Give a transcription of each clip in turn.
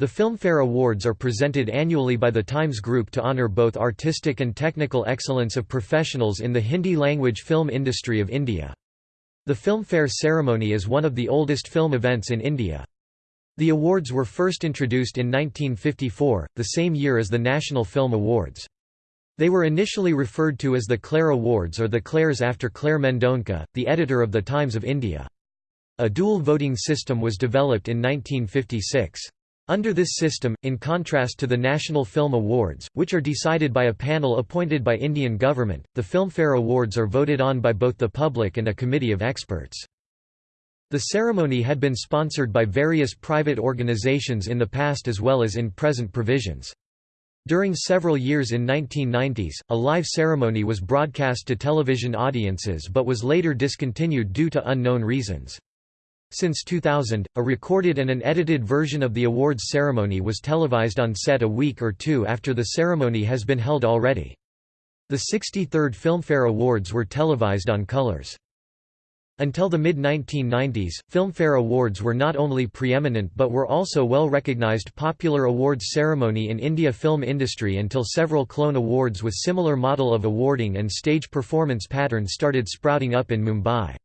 The Filmfare Awards are presented annually by the Times Group to honour both artistic and technical excellence of professionals in the Hindi-language film industry of India. The Filmfare ceremony is one of the oldest film events in India. The awards were first introduced in 1954, the same year as the National Film Awards. They were initially referred to as the Clare Awards or the Clares after Clare Mendonca, the editor of the Times of India. A dual voting system was developed in 1956. Under this system, in contrast to the National Film Awards, which are decided by a panel appointed by Indian government, the Filmfare Awards are voted on by both the public and a committee of experts. The ceremony had been sponsored by various private organizations in the past as well as in present provisions. During several years in 1990s, a live ceremony was broadcast to television audiences but was later discontinued due to unknown reasons. Since 2000, a recorded and an edited version of the awards ceremony was televised on set a week or two after the ceremony has been held already. The 63rd Filmfare Awards were televised on Colors. Until the mid-1990s, Filmfare Awards were not only preeminent but were also well-recognized popular awards ceremony in India film industry until several clone awards with similar model of awarding and stage performance pattern started sprouting up in Mumbai.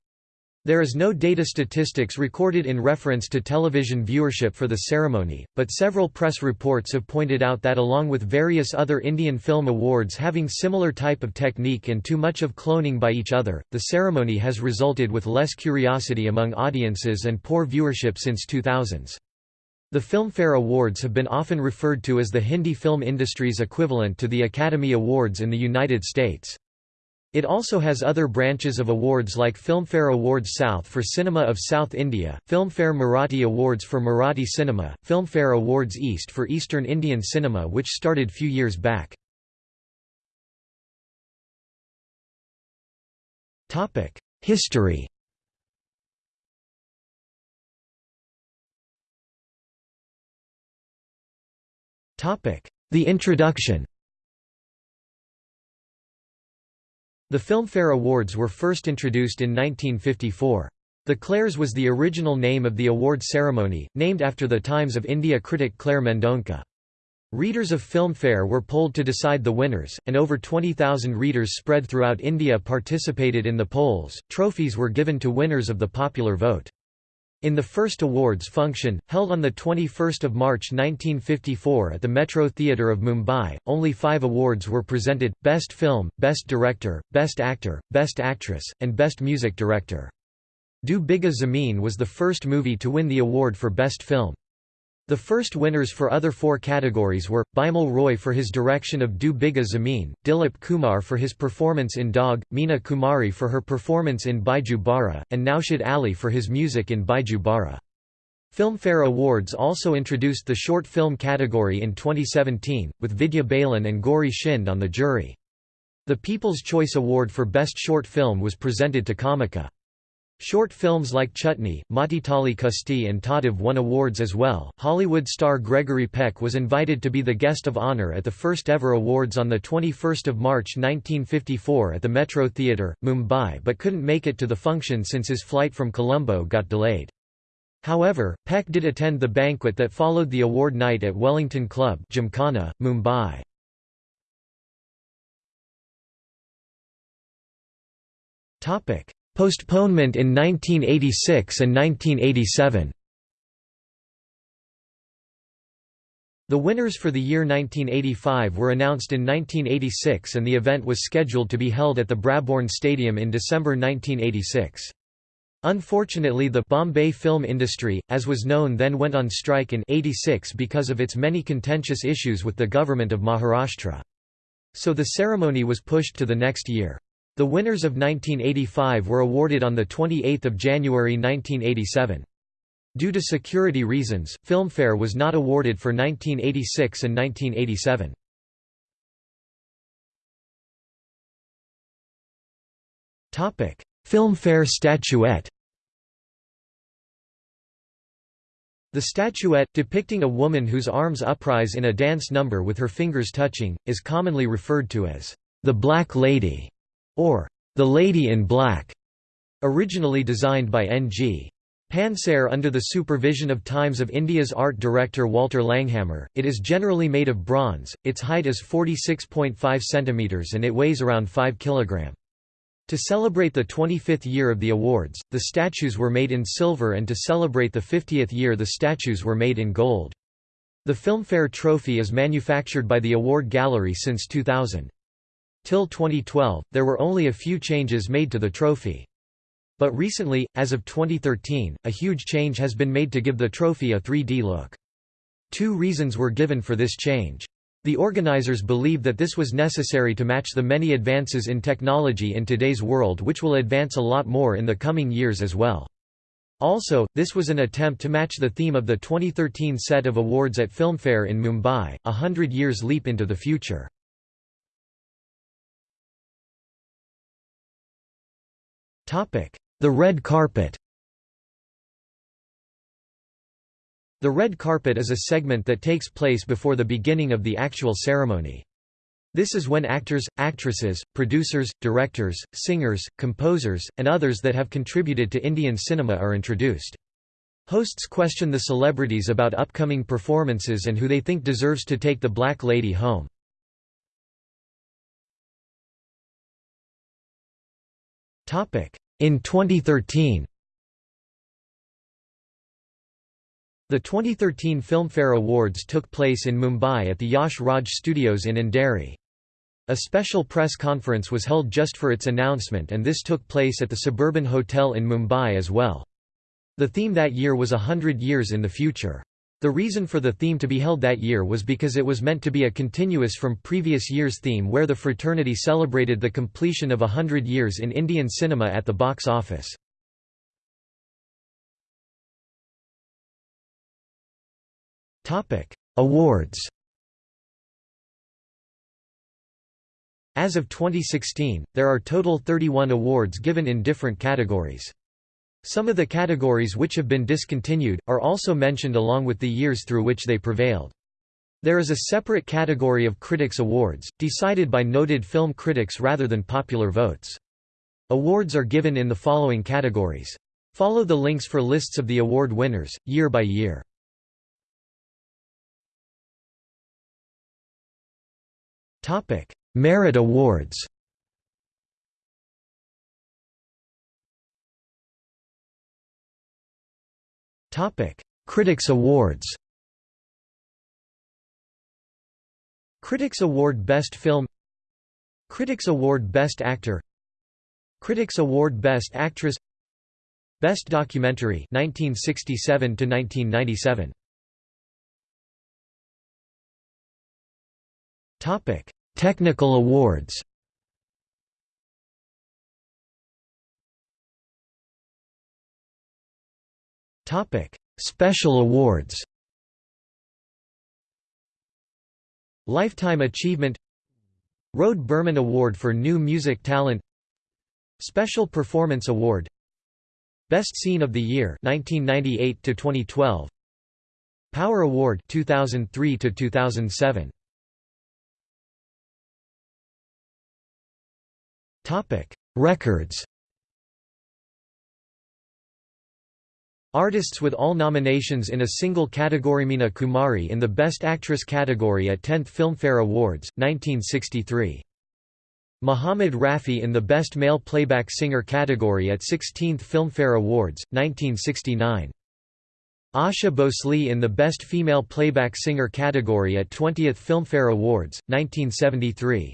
There is no data statistics recorded in reference to television viewership for the ceremony, but several press reports have pointed out that along with various other Indian film awards having similar type of technique and too much of cloning by each other, the ceremony has resulted with less curiosity among audiences and poor viewership since 2000s. The Filmfare Awards have been often referred to as the Hindi film industry's equivalent to the Academy Awards in the United States. It also has other branches of awards like Filmfare Awards South for Cinema of South India, Filmfare Marathi Awards for Marathi cinema, Filmfare Awards East for Eastern Indian cinema which started few years back. History The introduction The Filmfare Awards were first introduced in 1954. The Clares was the original name of the award ceremony, named after the Times of India critic Clare Mendonca. Readers of Filmfare were polled to decide the winners, and over 20,000 readers spread throughout India participated in the polls. Trophies were given to winners of the popular vote. In the first awards function, held on 21 March 1954 at the Metro Theatre of Mumbai, only five awards were presented, Best Film, Best Director, Best Actor, Best Actress, and Best Music Director. Do Bigha Zameen was the first movie to win the award for Best Film. The first winners for other four categories were, Bimal Roy for his direction of Do Bigha Zameen, Dilip Kumar for his performance in Daag, Meena Kumari for her performance in Baiju Bawra, and Naushad Ali for his music in Baiju Bawra. Filmfare Awards also introduced the short film category in 2017, with Vidya Balan and Gauri Shinde on the jury. The People's Choice Award for Best Short Film was presented to Kamika. Short films like Chutney, Matitali Kusti and Taandav won awards as well. Hollywood star Gregory Peck was invited to be the guest of honor at the first ever awards on 21 March 1954 at the Metro Theatre, Mumbai but couldn't make it to the function since his flight from Colombo got delayed. However, Peck did attend the banquet that followed the award night at Wellington Club Gymkhana, Mumbai. Topic Postponement in 1986 and 1987 The winners for the year 1985 were announced in 1986 and the event was scheduled to be held at the Brabourne Stadium in December 1986. Unfortunately the Bombay film industry, as was known then went on strike in 86 because of its many contentious issues with the government of Maharashtra. So the ceremony was pushed to the next year. The winners of 1985 were awarded on 28 January 1987. Due to security reasons, Filmfare was not awarded for 1986 and 1987. Filmfare statuette The statuette, depicting a woman whose arms uprise in a dance number with her fingers touching, is commonly referred to as the Black Lady or The Lady in Black, originally designed by N.G. Pansare under the supervision of Times of India's art director Walter Langhammer, it is generally made of bronze, its height is 46.5 cm and it weighs around 5 kg. To celebrate the 25th year of the awards, the statues were made in silver and to celebrate the 50th year the statues were made in gold. The Filmfare trophy is manufactured by the Award Gallery since 2000. Till 2012, there were only a few changes made to the trophy. But recently, as of 2013, a huge change has been made to give the trophy a 3D look. Two reasons were given for this change. The organizers believe that this was necessary to match the many advances in technology in today's world which will advance a lot more in the coming years as well. Also, this was an attempt to match the theme of the 2013 set of awards at Filmfare in Mumbai, a hundred years leap into the future. The red carpet The red carpet is a segment that takes place before the beginning of the actual ceremony. This is when actors, actresses, producers, directors, singers, composers, and others that have contributed to Indian cinema are introduced. Hosts question the celebrities about upcoming performances and who they think deserves to take the Black Lady home. In 2013 The 2013 Filmfare Awards took place in Mumbai at the Yash Raj Studios in Andheri. A special press conference was held just for its announcement and this took place at the Suburban Hotel in Mumbai as well. The theme that year was a hundred years in the future. The reason for the theme to be held that year was because it was meant to be a continuous from previous year's theme where the fraternity celebrated the completion of a hundred years in Indian cinema at the box office. Awards As of 2016, there are total 31 awards given in different categories. Some of the categories which have been discontinued, are also mentioned along with the years through which they prevailed. There is a separate category of Critics' Awards, decided by noted film critics rather than popular votes. Awards are given in the following categories. Follow the links for lists of the award winners, year by year. Merit Awards Critics Awards Critics Award Best Film Critics Award Best Actor Critics Award Best Actress Best Documentary 1967 to 1997 Topic. Technical Awards Topic: Special awards. Lifetime Achievement R. D. Burman Award for New Music Talent Special Performance Award Best Scene of the Year 1998 to 2012 Power Award 2003 to 2007 Topic Records Artists with all nominations in a single category Meena Kumari in the Best Actress category at 10th Filmfare Awards, 1963. Muhammad Rafi in the Best Male Playback Singer category at 16th Filmfare Awards, 1969. Asha Bhosle in the Best Female Playback Singer category at 20th Filmfare Awards, 1973.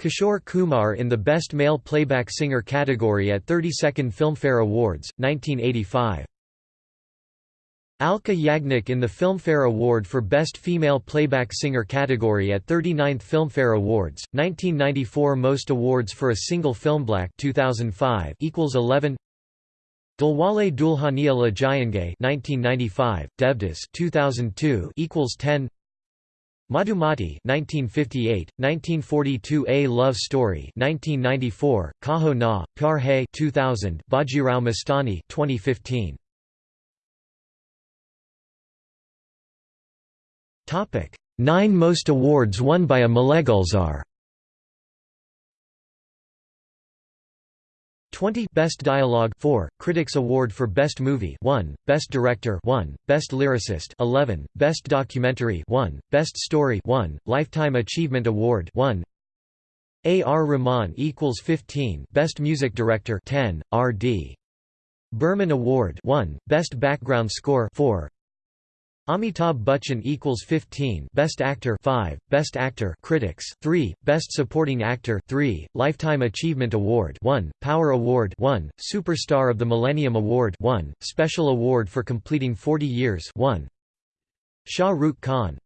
Kishore Kumar in the Best Male Playback Singer category at 32nd Filmfare Awards, 1985. Alka Yagnik in the Filmfare Award for Best Female Playback Singer category at 39th Filmfare Awards, 1994 Most awards for a single film Black 2005 equals 11 Dilwale Dulhania Jayenge 1995 Devdas 2002 equals 10 Madhumati 1958, 1942 A Love Story 1994, Kaho Na, Pyar Hai 2000, Bajirao Mastani 2015. Topic: 9 most awards won by a male Gulzar 20 Best Dialogue 4 Critics Award for Best Movie 1 Best Director 1 Best Lyricist 11 Best Documentary 1 Best Story 1 Lifetime Achievement Award 1 A. R. Rahman equals 15 Best Music Director 10 R. D. Burman Award 1 Best Background Score 4 Amitabh Bachchan equals 15 Best Actor 5 Best Actor Critics 3 Best Supporting Actor 3 Lifetime Achievement Award 1 Power Award 1 Superstar of the Millennium Award 1 Special Award for completing 40 years 1 Shah Rukh Khan.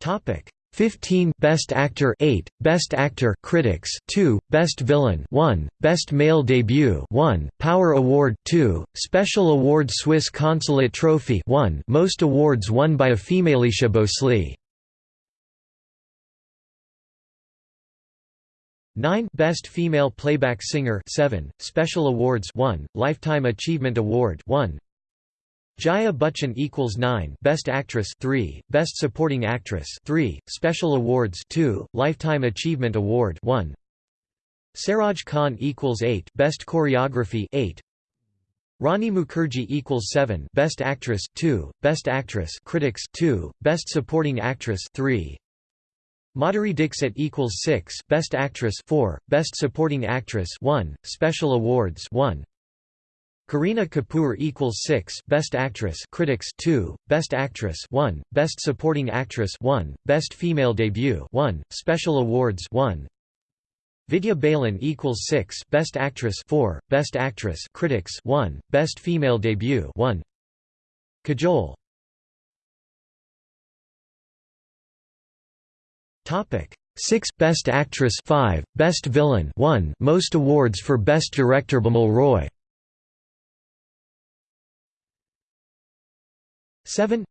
Topic 15 Best Actor 8 Best Actor Critics 2 Best Villain 1 Best Male Debut 1 Power Award 2 Special Award Swiss Consulate Trophy 1 Most awards won by a female Asha Bhosle 9 Best Female Playback Singer 7 Special Awards 1 Lifetime Achievement Award 1 Jaya Bachchan equals 9 Best Actress 3 Best Supporting Actress 3 Special Awards 2 Lifetime Achievement Award 1 Saroj Khan equals 8 Best Choreography 8 Rani Mukherjee equals 7 Best Actress 2 Best Actress Critics 2 Best Supporting Actress 3 Madhuri Dixit equals 6 Best Actress 4 Best Supporting Actress 1 Special Awards 1 Kareena Kapoor equals 6 Best Actress Critics 2 Best Actress 1 Best Supporting Actress 1 Best Female Debut 1 Special Awards 1 Vidya Balan equals 6 Best Actress 4 Best Actress Critics 1 Best Female Debut 1 Kajol. Topic. 6 Best Actress 5 Best Villain 1 Most awards for Best Director Bimal Roy 7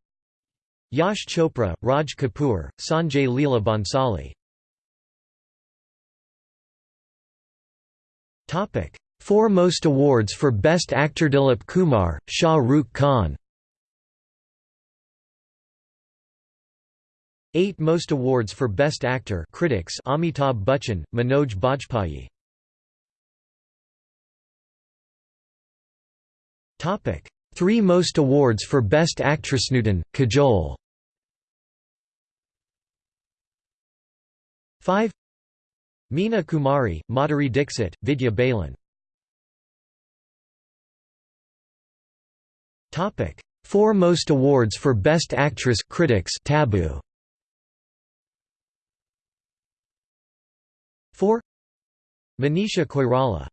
Yash Chopra, Raj Kapoor, Sanjay Leela Bhansali Topic: Four most awards for Best Actor Dilip Kumar, Shah Rukh Khan. 8 most awards for Best Actor critics Amitabh Bachchan, Manoj Bajpayee. Topic: Three most awards for Best Actress Nutan, Kajol 5 Meena Kumari, Madhuri Dixit, Vidya Balan. Topic: Four most awards for Best Actress critics Tabu 4 Manisha Koirala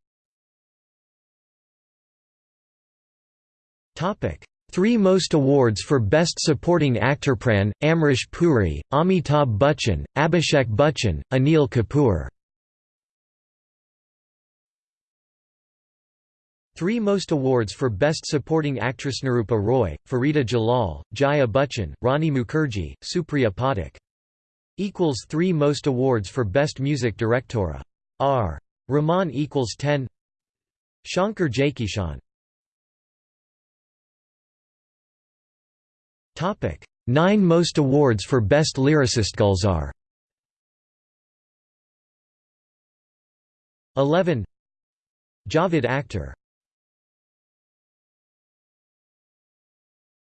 Topic: Three most awards for Best Supporting Actor Pran, Amrish Puri, Amitabh Bachchan, Abhishek Bachchan, Anil Kapoor. Three most awards for Best Supporting Actress Nirupa Roy, Farida Jalal, Jaya Bachchan, Rani Mukherjee, Supriya Pathak. Equals three most awards for Best Music Director A. R. Rahman equals 10 Shankar Jaikishan Topic: Nine most awards for Best Lyricist Gulzar. 11 Javed Akhtar.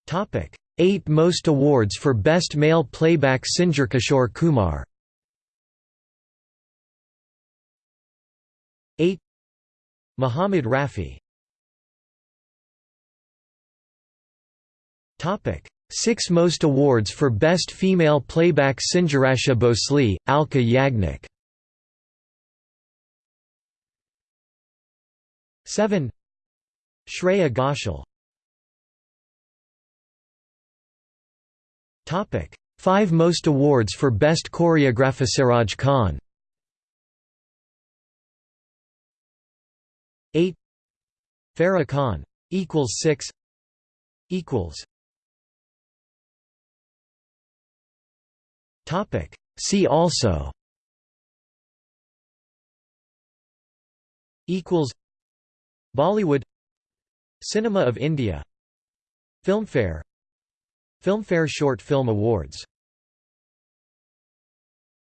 Topic: 8 most awards for Best Male Playback Singer Kishore Kumar. 8 Muhammad Rafi. Topic: Six most awards for Best Female Playback Singer Asha Bhosle, Alka Yagnik. 7 Shreya Ghoshal. Topic. 5 most awards for Best Choreographer Saroj Khan. 8 Farah Khan equals 6 equals Topic. See also equals Bollywood Cinema of India Filmfare Filmfare Short Film Awards